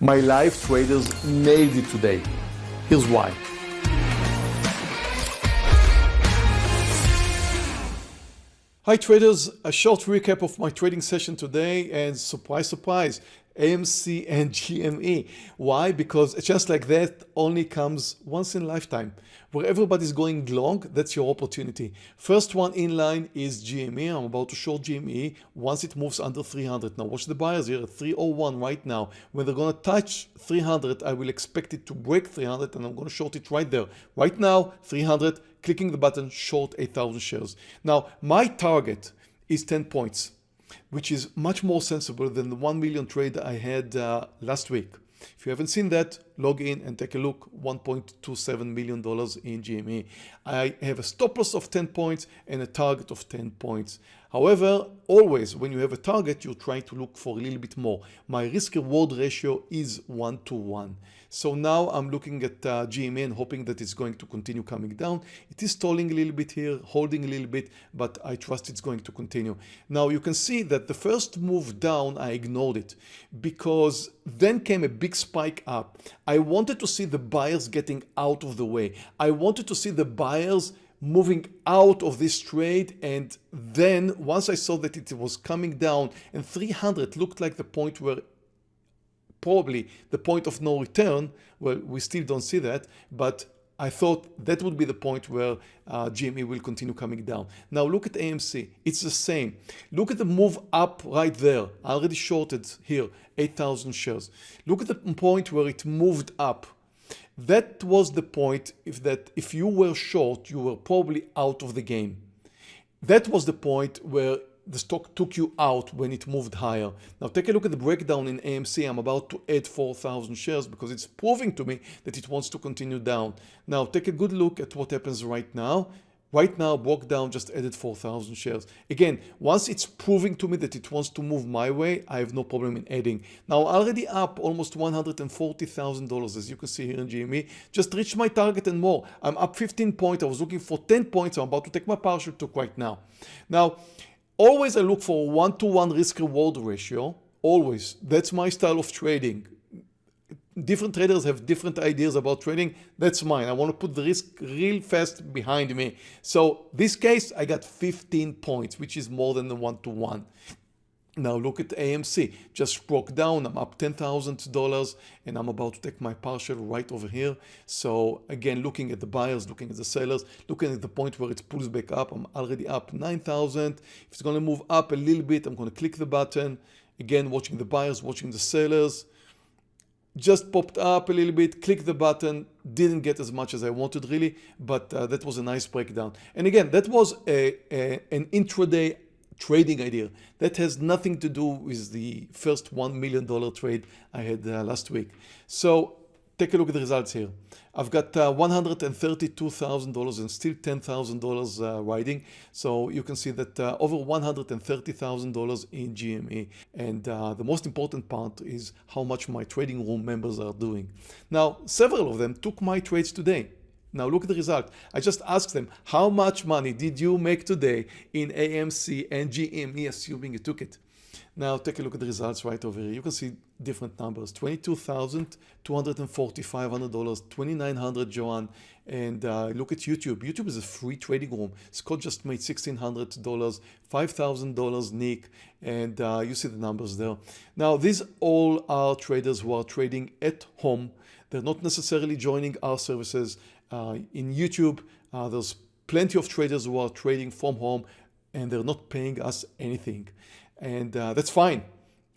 My live traders nailed it today. Here's why. Hi traders, a short recap of my trading session today and surprise, surprise, AMC and GME. Why? Because chance like that only comes once in a lifetime. Where everybody's going long, that's your opportunity. First one in line is GME. I'm about to short GME once it moves under 300. Now watch the buyers here at 301 right now. When they're going to touch 300, I will expect it to break 300 and I'm going to short it right there. Right now, 300, clicking the button, short 8,000 shares. Now, my target is 10 points which is much more sensible than the 1 million trade I had uh, last week. If you haven't seen that, log in and take a look, $1.27 million in GME. I have a stop loss of 10 points and a target of 10 points. However, always when you have a target, you're trying to look for a little bit more. My risk reward ratio is one to one. So now I'm looking at uh, GME and hoping that it's going to continue coming down. It is stalling a little bit here, holding a little bit, but I trust it's going to continue. Now you can see that the first move down, I ignored it because then came a big spike up. I wanted to see the buyers getting out of the way. I wanted to see the buyers moving out of this trade and then once I saw that it was coming down and 300 looked like the point where probably the point of no return. Well, we still don't see that, but I thought that would be the point where uh, GME will continue coming down. Now look at AMC, it's the same. Look at the move up right there. I already shorted here 8,000 shares. Look at the point where it moved up. That was the point if that if you were short, you were probably out of the game. That was the point where the stock took you out when it moved higher. Now take a look at the breakdown in AMC. I'm about to add 4,000 shares because it's proving to me that it wants to continue down. Now take a good look at what happens right now. Right now, broke down just added 4,000 shares. Again, once it's proving to me that it wants to move my way, I have no problem in adding. Now, already up almost $140,000, as you can see here in GME. Just reached my target and more. I'm up 15 points. I was looking for 10 points. I'm about to take my partial took right now. Now, Always I look for one-to-one risk reward ratio. Always. That's my style of trading. Different traders have different ideas about trading. That's mine. I want to put the risk real fast behind me. So this case, I got 15 points, which is more than the one-to-one. -one. Now look at AMC, just broke down, I'm up $10,000 and I'm about to take my partial right over here. So again, looking at the buyers, looking at the sellers, looking at the point where it pulls back up, I'm already up 9,000. If it's gonna move up a little bit, I'm gonna click the button. Again, watching the buyers, watching the sellers. Just popped up a little bit, click the button, didn't get as much as I wanted really, but uh, that was a nice breakdown. And again, that was a, a, an intraday trading idea. That has nothing to do with the first $1 million trade I had uh, last week. So take a look at the results here. I've got uh, $132,000 and still $10,000 uh, riding. So you can see that uh, over $130,000 in GME. And uh, the most important part is how much my trading room members are doing. Now, several of them took my trades today. Now look at the result. I just asked them, how much money did you make today in AMC and GME, assuming you took it? Now take a look at the results right over here. You can see different numbers, $22,245, $2,900, 2900 Joanne. And uh, look at YouTube. YouTube is a free trading room. Scott just made $1,600, $5,000 Nick. And uh, you see the numbers there. Now these all are traders who are trading at home. They're not necessarily joining our services uh, in YouTube, uh, there's plenty of traders who are trading from home and they're not paying us anything. And uh, that's fine.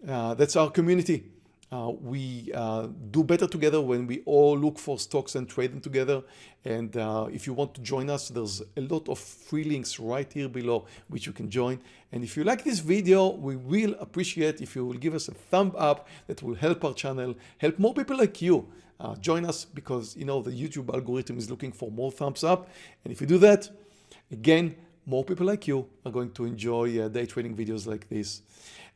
that's our community. Uh, we uh, do better together when we all look for stocks and trade them together. And uh, if you want to join us, there's a lot of free links right here below which you can join. And if you like this video, we will appreciate if you will give us a thumb up that will help our channel, help more people like you uh, join us because you know the YouTube algorithm is looking for more thumbs up. And if you do that, again, more people like you are going to enjoy uh, day trading videos like this.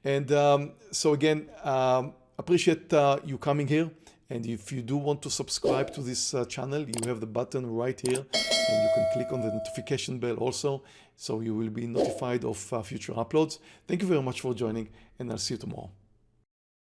And um, so again, um, appreciate uh, you coming here. And if you do want to subscribe to this uh, channel, you have the button right here and you can click on the notification bell also. So you will be notified of uh, future uploads. Thank you very much for joining and I'll see you tomorrow.